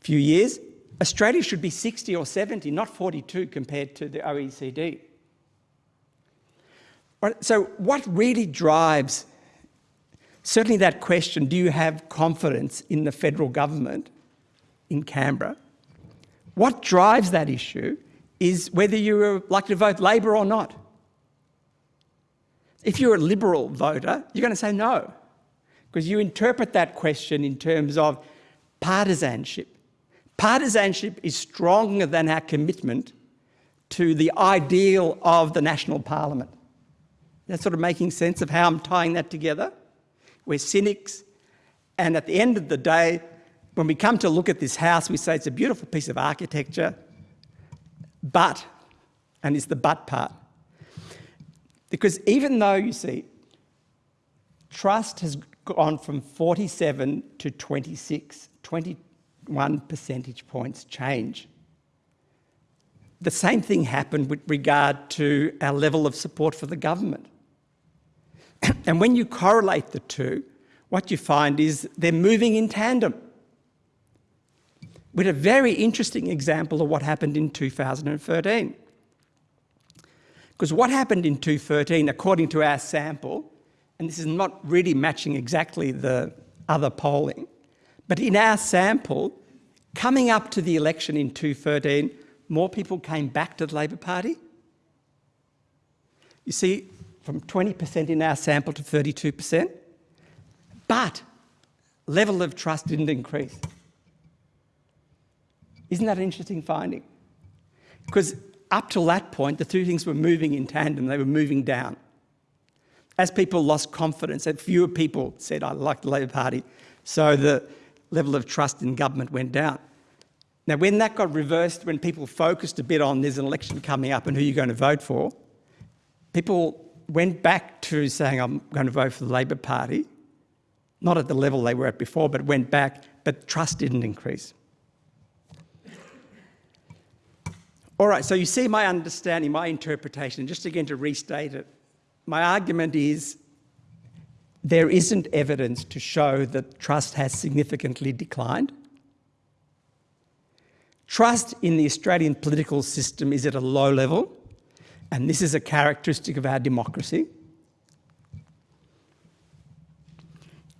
few years, Australia should be 60 or 70, not 42 compared to the OECD. So what really drives, certainly that question, do you have confidence in the federal government in Canberra? What drives that issue is whether you're likely to vote Labor or not. If you're a Liberal voter, you're going to say no, because you interpret that question in terms of partisanship. Partisanship is stronger than our commitment to the ideal of the national parliament. That's sort of making sense of how I'm tying that together. We're cynics, and at the end of the day, when we come to look at this house, we say it's a beautiful piece of architecture, but, and it's the but part, because even though, you see, trust has gone from 47 to 26, 21 percentage points change. The same thing happened with regard to our level of support for the government. [clears throat] and when you correlate the two, what you find is they're moving in tandem. With a very interesting example of what happened in 2013. Because what happened in 2013, according to our sample, and this is not really matching exactly the other polling, but in our sample, coming up to the election in 2013, more people came back to the Labor Party. You see, from 20% in our sample to 32%, but level of trust didn't increase. Isn't that an interesting finding? Because up till that point, the two things were moving in tandem, they were moving down. As people lost confidence, and fewer people said, I like the Labor Party, so the level of trust in government went down. Now, when that got reversed, when people focused a bit on there's an election coming up and who you're going to vote for, people went back to saying, I'm going to vote for the Labor Party, not at the level they were at before, but went back, but trust didn't increase. All right, so you see my understanding, my interpretation, just again to restate it. My argument is there isn't evidence to show that trust has significantly declined. Trust in the Australian political system is at a low level, and this is a characteristic of our democracy.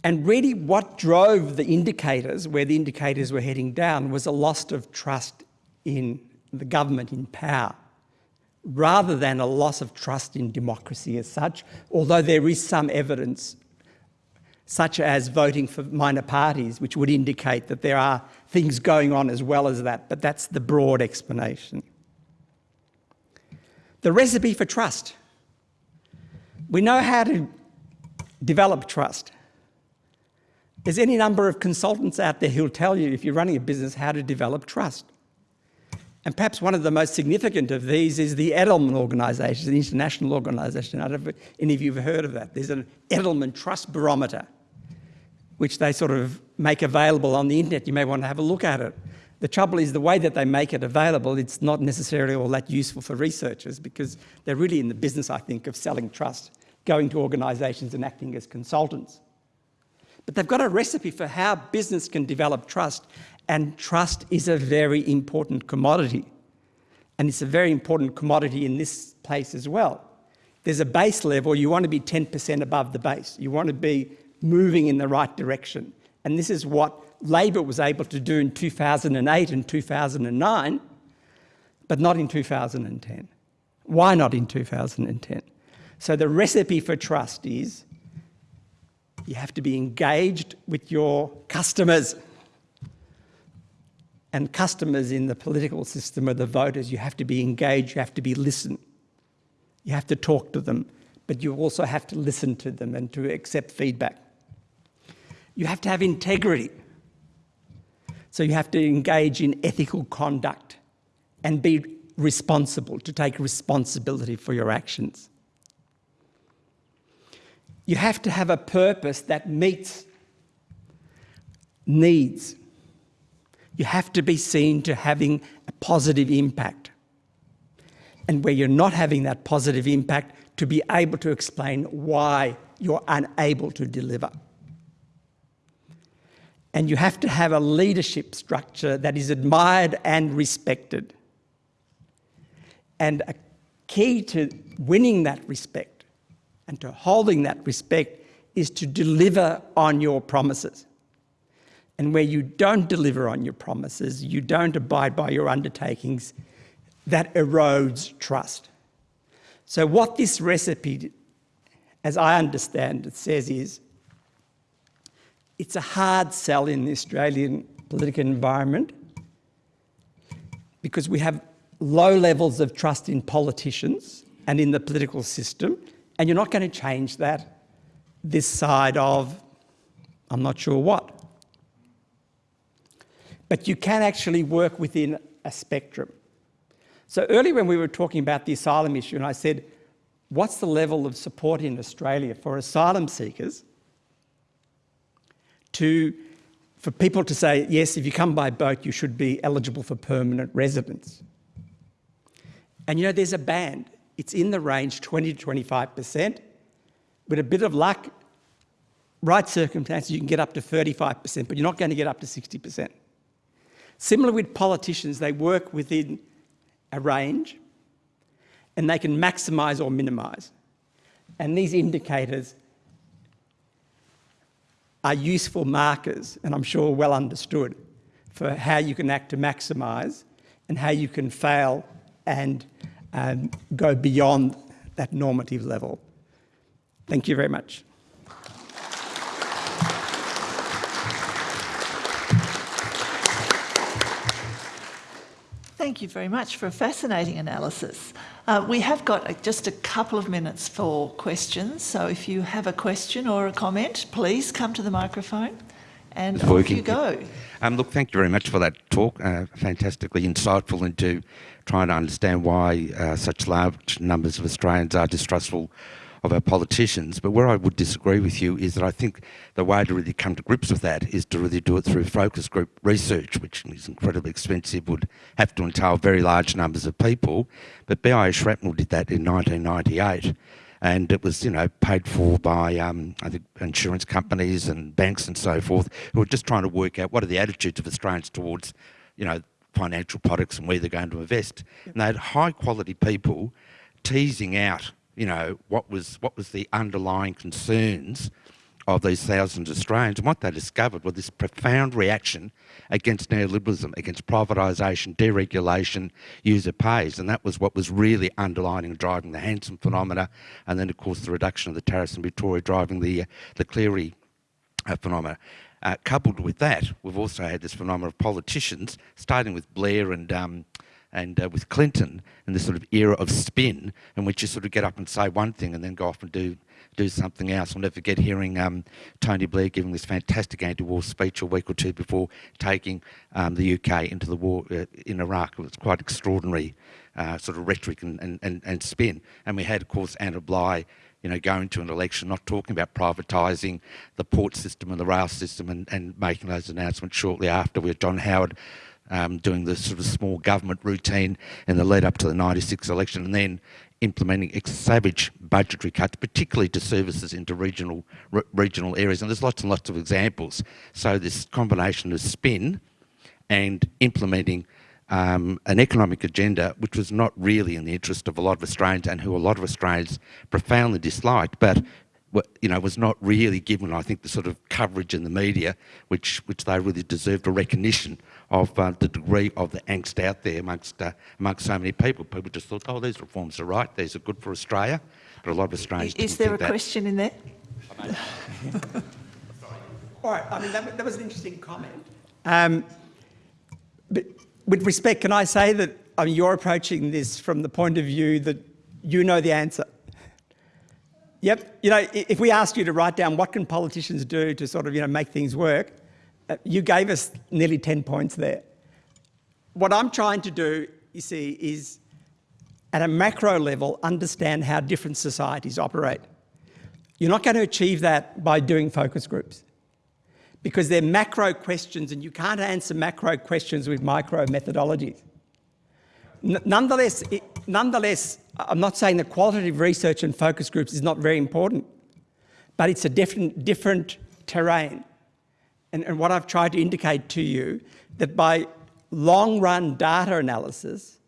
And really what drove the indicators, where the indicators were heading down, was a loss of trust in the government in power, rather than a loss of trust in democracy as such, although there is some evidence such as voting for minor parties, which would indicate that there are things going on as well as that, but that's the broad explanation. The recipe for trust. We know how to develop trust. There's any number of consultants out there who'll tell you, if you're running a business, how to develop trust. And perhaps one of the most significant of these is the Edelman organisation, an international organisation. I don't know if any of you have heard of that. There's an Edelman Trust Barometer, which they sort of make available on the internet. You may want to have a look at it. The trouble is the way that they make it available, it's not necessarily all that useful for researchers because they're really in the business, I think, of selling trust, going to organisations and acting as consultants. But they've got a recipe for how business can develop trust and trust is a very important commodity. And it's a very important commodity in this place as well. There's a base level, you want to be 10% above the base. You want to be moving in the right direction. And this is what Labor was able to do in 2008 and 2009, but not in 2010. Why not in 2010? So the recipe for trust is you have to be engaged with your customers and customers in the political system are the voters. You have to be engaged, you have to be listened. You have to talk to them, but you also have to listen to them and to accept feedback. You have to have integrity. So you have to engage in ethical conduct and be responsible, to take responsibility for your actions. You have to have a purpose that meets needs you have to be seen to having a positive impact. And where you're not having that positive impact, to be able to explain why you're unable to deliver. And you have to have a leadership structure that is admired and respected. And a key to winning that respect and to holding that respect is to deliver on your promises. And where you don't deliver on your promises, you don't abide by your undertakings, that erodes trust. So what this recipe, as I understand it, says is, it's a hard sell in the Australian political environment because we have low levels of trust in politicians and in the political system, and you're not going to change that this side of, I'm not sure what but you can actually work within a spectrum. So earlier when we were talking about the asylum issue and I said, what's the level of support in Australia for asylum seekers? to, for people to say, yes, if you come by boat, you should be eligible for permanent residence. And you know, there's a band. It's in the range 20 to 25%. With a bit of luck, right circumstances, you can get up to 35%, but you're not going to get up to 60%. Similar with politicians, they work within a range and they can maximise or minimise. And these indicators are useful markers, and I'm sure well understood, for how you can act to maximise and how you can fail and um, go beyond that normative level. Thank you very much. Thank you very much for a fascinating analysis. Uh, we have got just a couple of minutes for questions, so if you have a question or a comment, please come to the microphone and It's off working. you go. Um, look, thank you very much for that talk. Uh, fantastically insightful into trying to understand why uh, such large numbers of Australians are distrustful of our politicians. But where I would disagree with you is that I think the way to really come to grips with that is to really do it through focus group research, which is incredibly expensive, would have to entail very large numbers of people. But BIS Shrapnel did that in 1998 and it was, you know, paid for by, um, I think, insurance companies and banks and so forth, who were just trying to work out what are the attitudes of Australians towards, you know, financial products and where they're going to invest. And they had high quality people teasing out, you know, what was what was the underlying concerns of these thousands of Australians. And what they discovered was this profound reaction against neoliberalism, against privatisation, deregulation, user pays. And that was what was really underlining and driving the Hanson phenomena. And then, of course, the reduction of the tariffs in Victoria driving the, uh, the Cleary uh, phenomena. Uh, coupled with that, we've also had this phenomenon of politicians, starting with Blair and um, and uh, with Clinton, and this sort of era of spin, in which you sort of get up and say one thing and then go off and do do something else. I'll never forget hearing um, Tony Blair giving this fantastic anti-war speech a week or two before taking um, the UK into the war uh, in Iraq. It was quite extraordinary uh, sort of rhetoric and, and, and, and spin. And we had, of course, Anna Bligh you know, going to an election, not talking about privatising the port system and the rail system and, and making those announcements shortly after with John Howard um, doing the sort of small government routine in the lead up to the 96 election and then implementing savage budgetary cuts, particularly to services into regional, re- regional areas. And there's lots and lots of examples. So this combination of spin and implementing um, an economic agenda which was not really in the interest of a lot of Australians and who a lot of Australians profoundly disliked, but you know, was not really given, I think, the sort of coverage in the media which, which they really deserved a recognition of uh, the degree of the angst out there amongst, uh, amongst so many people. People just thought, oh, these reforms are right, these are good for Australia. But a lot of Australians Is didn't there a that. question in there? [laughs] All right, I mean, that, that was an interesting comment. Um, but with respect, can I say that I mean, you're approaching this from the point of view that you know the answer? Yep, you know, if we asked you to write down what can politicians do to sort of, you know, make things work, you gave us nearly 10 points there. What I'm trying to do, you see, is at a macro level, understand how different societies operate. You're not going to achieve that by doing focus groups because they're macro questions and you can't answer macro questions with micro methodologies. Nonetheless, it, nonetheless, I'm not saying that qualitative research and focus groups is not very important, but it's a different, different terrain. And, and what I've tried to indicate to you, that by long run data analysis,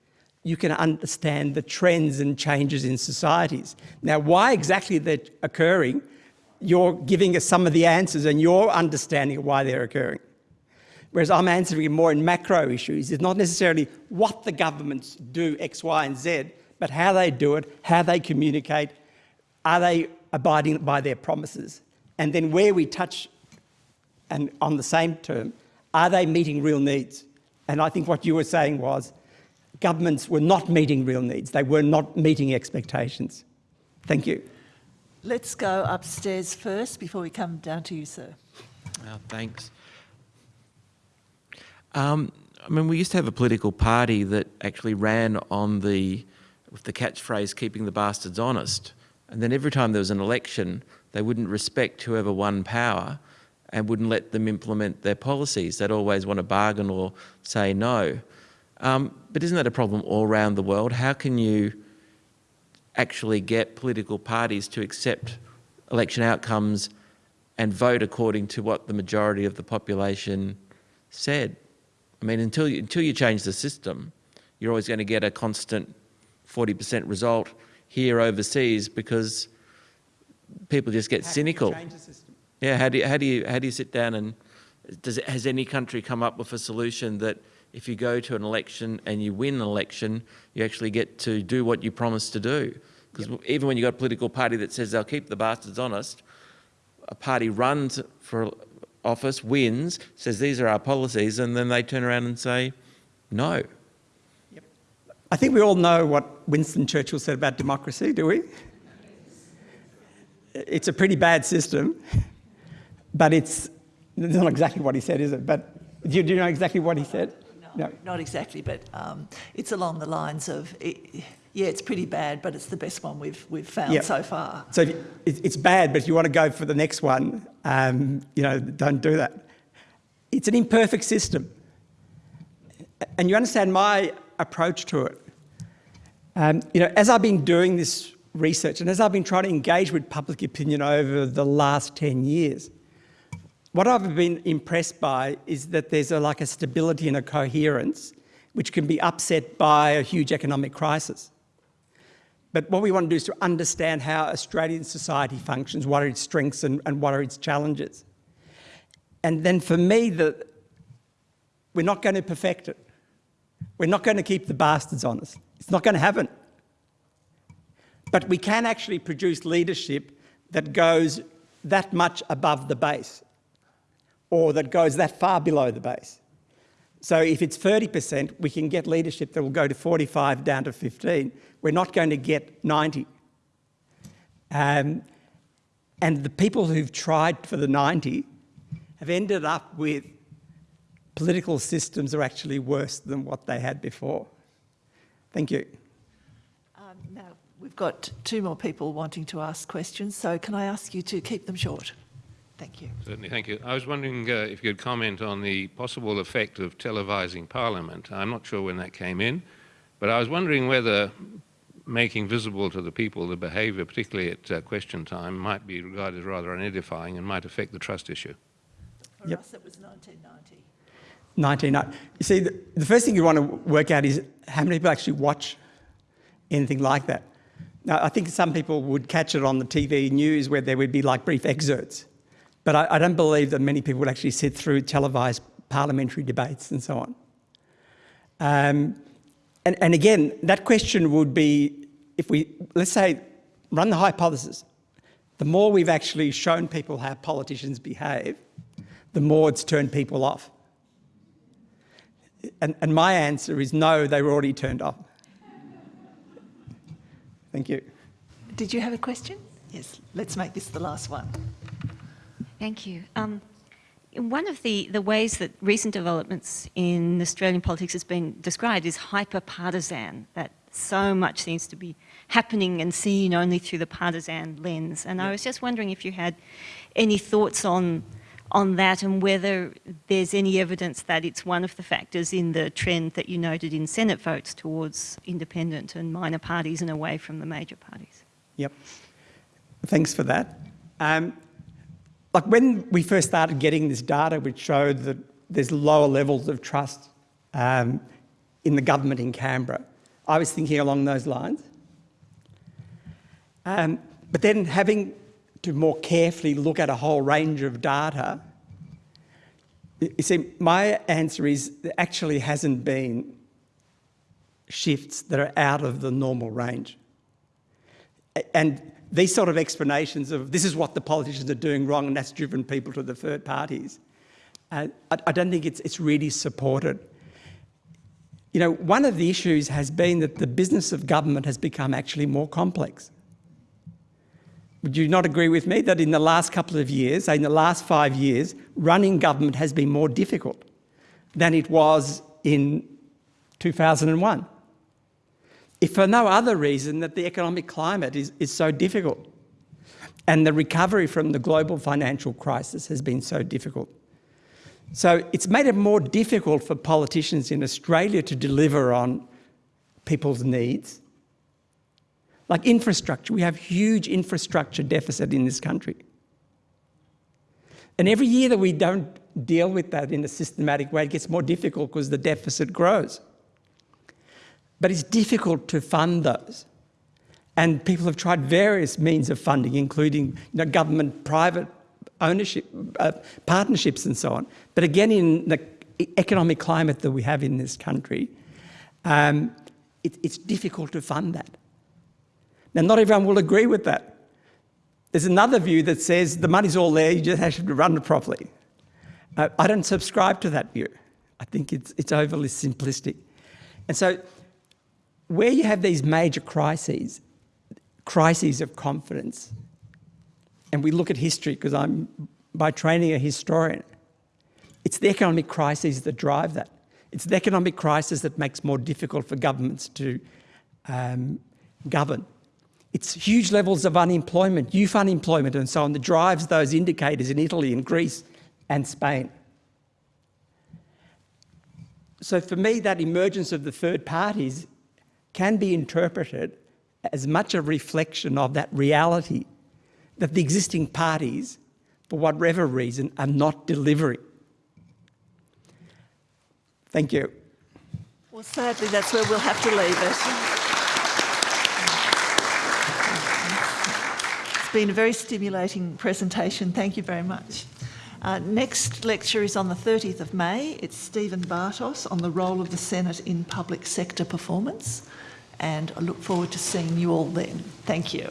you can understand the trends and changes in societies. Now, why exactly they're occurring, you're giving us some of the answers and your understanding of why they're occurring. Whereas I'm answering more in macro issues. It's not necessarily what the governments do X, Y, and Z, but how they do it, how they communicate, are they abiding by their promises? And then where we touch, and on the same term, are they meeting real needs? And I think what you were saying was governments were not meeting real needs. They were not meeting expectations. Thank you. Let's go upstairs first before we come down to you, sir. Oh, thanks. Um, I mean, we used to have a political party that actually ran on the with the catchphrase "keeping the bastards honest," and then every time there was an election, they wouldn't respect whoever won power, and wouldn't let them implement their policies. They'd always want to bargain or say no. Um, but isn't that a problem all around the world? How can you actually get political parties to accept election outcomes and vote according to what the majority of the population said? I mean, until you, until you change the system, you're always going to get a constant 40% result here overseas because people just get How cynical. Change the system? Yeah, how do you, how do you, how do you sit down and, does it, has any country come up with a solution that if you go to an election and you win an election, you actually get to do what you promised to do? Because even when you've got a political party that says they'll keep the bastards honest, a party runs for office, wins, says these are our policies, and then they turn around and say, no. I think we all know what Winston Churchill said about democracy, do we? It's a pretty bad system, but it's it's not exactly what he said, is it? But do you, do you know exactly what he said? No, not exactly, but um, it's along the lines of, it, yeah, it's pretty bad, but it's the best one we've, we've found Yeah. so far. So you- it's bad, but if you want to go for the next one, um, you know, don't do that. It's an imperfect system. And you understand my approach to it. Um, you know, as I've been doing this research and as I've been trying to engage with public opinion over the last 10 years, what I've been impressed by is that there's a, like a stability and a coherence which can be upset by a huge economic crisis. But what we want to do is to understand how Australian society functions, what are its strengths and, and what are its challenges. And then for me, the, we're not going to perfect it. We're not going to keep the bastards honest. It's not going to happen. But we can actually produce leadership that goes that much above the base or that goes that far below the base. So if it's 30%, we can get leadership that will go to 45 down to 15. We're not going to get 90. Um, and the people who've tried for the 90 have ended up with political systems are actually worse than what they had before. Thank you. Um, now, we've got two more people wanting to ask questions, so can I ask you to keep them short? Thank you. Certainly, thank you. I was wondering uh, if you could comment on the possible effect of televising Parliament. I'm not sure when that came in, but I was wondering whether making visible to the people the behaviour, particularly at uh, question time, might be regarded as rather unedifying and might affect the trust issue. For Yep. us, it was 1990. 1990. You see, the, the first thing you want to work out is how many people actually watch anything like that. Now, I think some people would catch it on the TV news where there would be like brief excerpts, but I, I don't believe that many people would actually sit through televised parliamentary debates and so on. Um, and, and again, that question would be if we, let's say, run the hypothesis, the more we've actually shown people how politicians behave, the more it's turned people off. And, and my answer is no, they were already turned off. Thank you. Did you have a question? Yes, let's make this the last one. Thank you. Um, one of the, the ways that recent developments in Australian politics has been described is hyper-partisan, that so much seems to be happening and seen only through the partisan lens. And I was just wondering if you had any thoughts on, on that and whether there's any evidence that it's one of the factors in the trend that you noted in Senate votes towards independent and minor parties and away from the major parties. Yep. Thanks for that. Um, like when we first started getting this data, which showed that there's lower levels of trust um, in the government in Canberra, I was thinking along those lines. Um, but then having to more carefully look at a whole range of data, you see, my answer is there actually hasn't been shifts that are out of the normal range. And these sort of explanations of this is what the politicians are doing wrong and that's driven people to the third parties, uh, I, I don't think it's, it's really supported. You know, one of the issues has been that the business of government has become actually more complex. Would you not agree with me that in the last couple of years, in the last five years, running government has been more difficult than it was in 2001? If for no other reason that the economic climate is, is so difficult. And the recovery from the global financial crisis has been so difficult. So it's made it more difficult for politicians in Australia to deliver on people's needs. Like infrastructure, we have huge infrastructure deficit in this country. And every year that we don't deal with that in a systematic way, it gets more difficult because the deficit grows. But it's difficult to fund those. And people have tried various means of funding, including you know, government, private ownership, uh, partnerships and so on. But again, in the economic climate that we have in this country, um, it, it's difficult to fund that. Now, not everyone will agree with that. There's another view that says the money's all there, you just have to run it properly. Uh, I don't subscribe to that view. I think it's, it's overly simplistic. And so, where you have these major crises, crises of confidence, and we look at history because I'm by training a historian, it's the economic crises that drive that. It's the economic crisis that makes more difficult for governments to um, govern. It's huge levels of unemployment, youth unemployment and so on that drives those indicators in Italy and Greece and Spain. So for me, that emergence of the third parties can be interpreted as much a reflection of that reality that the existing parties, for whatever reason, are not delivering. Thank you. Well, sadly, that's where we'll have to leave it. It's been a very stimulating presentation. Thank you very much. Uh, next lecture is on the 30th of May. It's Stephen Bartos on the role of the Senate in public sector performance. And I look forward to seeing you all then. Thank you.